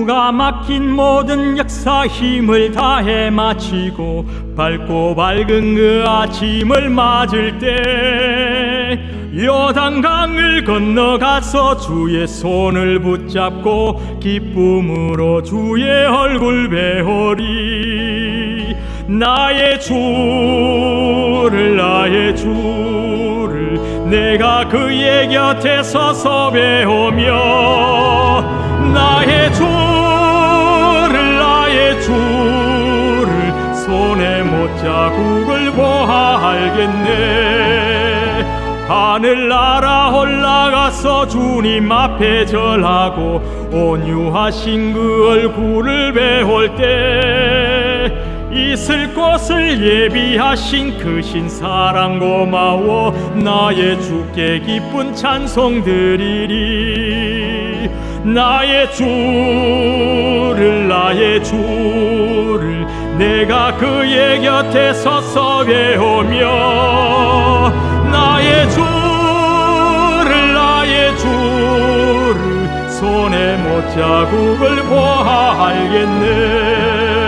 누가 막힌 모든 역사 힘을 다해 마치고 밝고 밝은 그 아침을 맞을 때 요단강을 건너가서 주의 손을 붙잡고 기쁨으로 주의 얼굴 배우리 나의 주를 나의 주를 내가 그의 곁에 서서 배우며 나의 주 자국을 보아 알겠네. 하늘 날아 올라가서 주님 앞에 절하고 온유하신 그 얼굴을 배울 때 있을 곳을 예비하신 크신 사랑 고마워 나의 주께 기쁜 찬송 드리리 나의 주를 나의 주를 내가 그의 곁에 서서 배우며 나의 주를 나의 주를 손에 못 자국을 보아 알겠네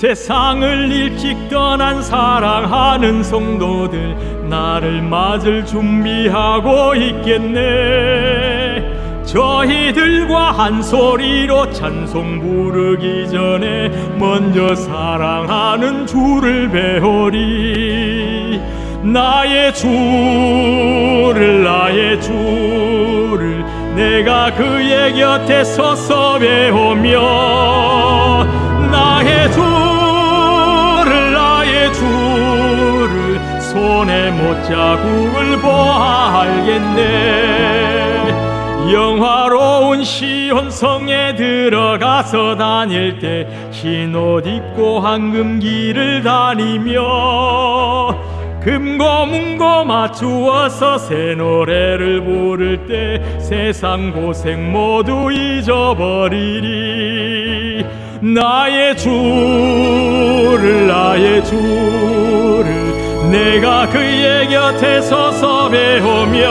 세상을 일찍 떠난 사랑하는 성도들 나를 맞을 준비하고 있겠네. 저희들과 한 소리로 찬송 부르기 전에 먼저 사랑하는 주를 배우리. 나의 주를 나의 주를 내가 그의 곁에 서서 배우며 손에 못 자국을 보아 알겠네. 영화로운 시온 성에 들어가서 다닐 때 흰 옷 입고 황금 길을 다니며 금고 문고 맞추어서 새 노래를 부를 때 세상 고생 모두 잊어버리리. 나의 주를 나의 주를 내가 그의 곁에 서서 배우며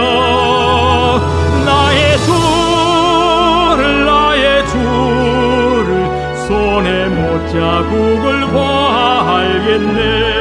나의 주를 나의 주를 손에 못 자국을 보아 알겠네